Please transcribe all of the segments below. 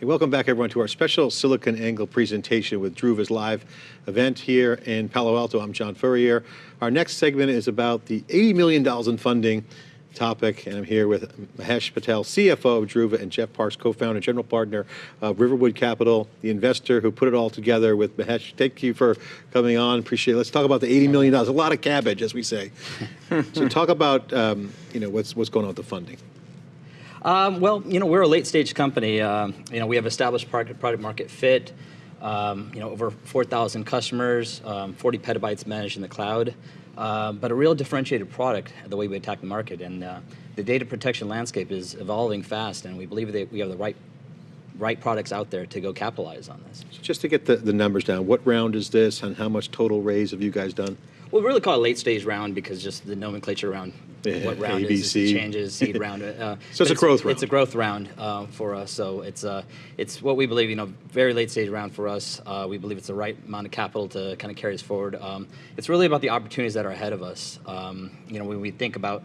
Hey, welcome back everyone to our special SiliconANGLE presentation with Druva's live event here in Palo Alto. I'm John Furrier. Our next segment is about the $80 million in funding topic, and I'm here with Mahesh Patel, CFO of Druva, and Jeff Parks, co-founder and general partner of Riverwood Capital, the investor who put it all together with Mahesh. Thank you for coming on, appreciate it. Let's talk about the $80 million, a lot of cabbage, as we say. so talk about um, you know, what's, what's going on with the funding. Um, well, you know, we're a late stage company. Uh, you know, we have established product, product market fit. Um, you know, over 4,000 customers, um, 40 petabytes managed in the cloud, uh, but a real differentiated product the way we attack the market. And uh, the data protection landscape is evolving fast, and we believe that we have the right right products out there to go capitalize on this. So just to get the, the numbers down, what round is this and how much total raise have you guys done? Well, we really call it late stage round because just the nomenclature around yeah, what round ABC. is, changes, seed round. Uh, so it's a growth round. It's a growth round uh, for us. So it's uh, it's what we believe. You know, very late stage round for us. Uh, we believe it's the right amount of capital to kind of carry us forward. Um, it's really about the opportunities that are ahead of us. Um, you know, when we think about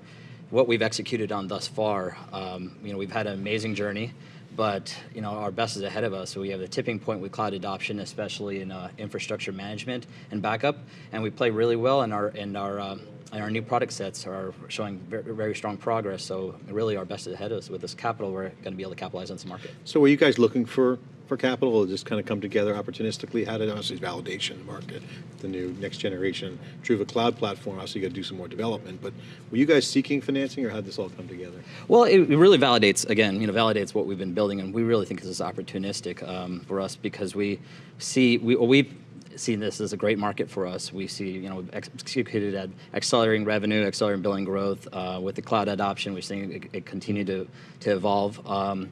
what we've executed on thus far, um, you know, we've had an amazing journey but you know our best is ahead of us. So we have the tipping point with cloud adoption, especially in uh, infrastructure management and backup, and we play really well. in our and our uh, and our new product sets are showing very, very, strong progress. So really, our best is ahead of us. With this capital, we're going to be able to capitalize on some market. So were you guys looking for for capital or just kind of come together opportunistically? How did obviously validation in the market, the new next generation Druva cloud platform, obviously you got to do some more development, but were you guys seeking financing or how did this all come together? Well, it really validates, again, you know, validates what we've been building and we really think this is opportunistic um, for us because we see, we, we've seen this as a great market for us. We see, you know, executed at accelerating revenue, accelerating billing growth. Uh, with the cloud adoption, we're seeing it, it continue to, to evolve. Um,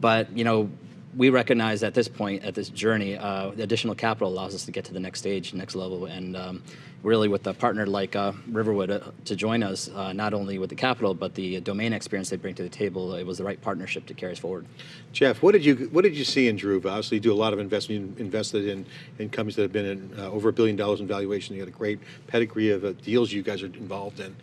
but, you know, we recognize at this point, at this journey, uh, additional capital allows us to get to the next stage, next level, and um, really with a partner like uh, Riverwood uh, to join us, uh, not only with the capital, but the domain experience they bring to the table, it was the right partnership to carry us forward. Jeff, what did you what did you see in Druva? Obviously, you do a lot of investment, you invested in, in companies that have been in uh, over a billion dollars in valuation. You got a great pedigree of deals you guys are involved in.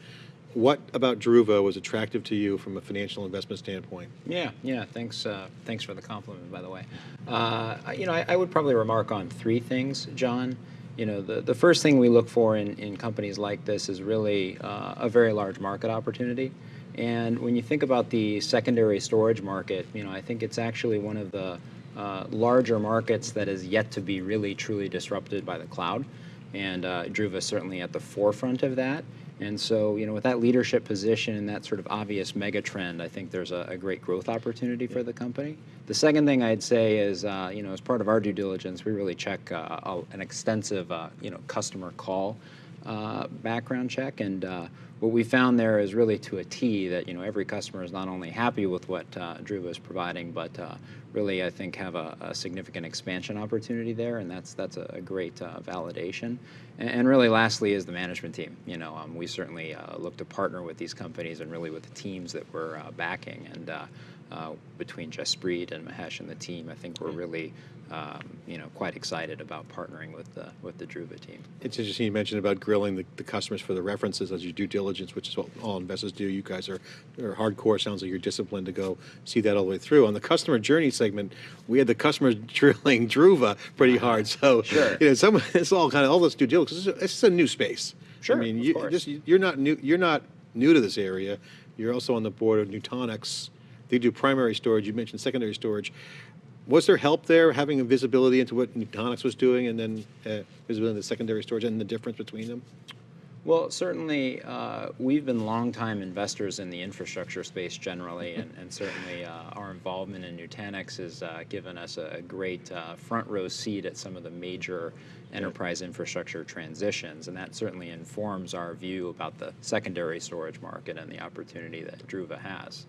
What about Druva was attractive to you from a financial investment standpoint? Yeah, yeah. Thanks, uh, thanks for the compliment, by the way. Uh, you know, I, I, would probably remark on three things, John. You know, the, the first thing we look for in, in companies like this is really uh, a very large market opportunity. And when you think about the secondary storage market, you know, I think it's actually one of the uh, larger markets that is yet to be really truly disrupted by the cloud. And uh, Druva certainly at the forefront of that. And so, you know, with that leadership position and that sort of obvious mega trend, I think there's a, a great growth opportunity for the company. The second thing I'd say is, uh, you know, as part of our due diligence, we really check uh, an extensive, uh, you know, customer call uh, background check. And uh, what we found there is really to a T that you know every customer is not only happy with what uh, Druva is providing, but uh, really I think have a, a, significant expansion opportunity there, and that's that's a, great uh, validation. And, and, really, lastly, is the management team. You know, um, we certainly uh, look to partner with these companies and really with the teams that we're uh, backing. And uh, between Jaspreet and Mahesh and the team, I think we're really um, you know, quite excited about partnering with the, with the Druva team. It's interesting you mentioned about grilling the, the customers for the references as you due diligence, which is what all investors do. You guys are, are hardcore. Sounds like you're disciplined to go see that all the way through. On the customer journey segment, we had the customers drilling Druva pretty hard. So, sure. you know, some it's all kind of all this due diligence. It's, it's a new space. Sure. I mean, you, just, you're not new. You're not new to this area. You're also on the board of Nutanix. They do primary storage. You mentioned secondary storage. Was there help there, having a visibility into what Nutanix was doing and then uh, visibility into secondary storage and the difference between them? Well, certainly uh, we've been longtime investors in the infrastructure space generally, and, and certainly uh, our involvement in Nutanix has uh, given us a great uh, front row seat at some of the major enterprise infrastructure transitions, and that certainly informs our view about the secondary storage market and the opportunity that Druva has.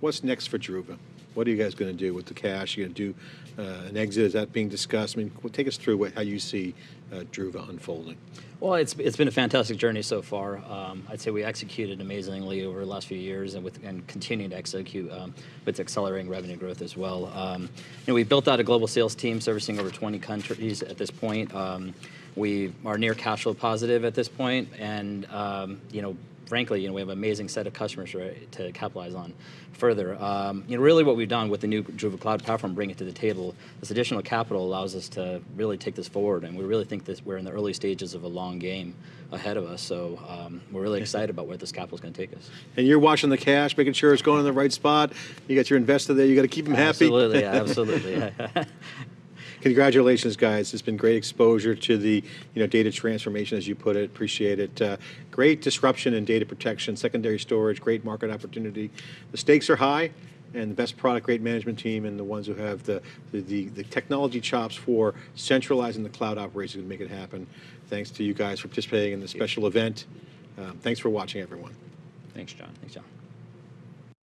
What's next for Druva? What are you guys going to do with the cash? You're going to do uh, an exit? Is that being discussed? I mean, take us through what, how you see uh, Druva unfolding. Well, it's, it's been a fantastic journey so far. Um, I'd say we executed amazingly over the last few years and, with, and continue to execute um, with accelerating revenue growth as well. Um, you know, we built out a global sales team servicing over 20 countries at this point. Um, we are near cash flow positive at this point, and um, you know, frankly, you know, we have an amazing set of customers right, to capitalize on further. Um, you know, really what we've done with the new Druva Cloud Platform, bringing it to the table, this additional capital allows us to really take this forward, and we really think that we're in the early stages of a long game ahead of us. So um, we're really excited about where this capital is going to take us. And you're watching the cash, making sure it's going in the right spot. You got your investor there. You got to keep them happy. Absolutely, yeah, absolutely. Congratulations, guys. It's been great exposure to the you know data transformation, as you put it. Appreciate it. Uh, great disruption in data protection, secondary storage, great market opportunity. The stakes are high, and the best product, great management team, and the ones who have the the, the, technology chops for centralizing the cloud operations to make it happen. Thanks to you guys for participating in this special event. Um, thanks for watching, everyone. Thanks, John. Thanks, John.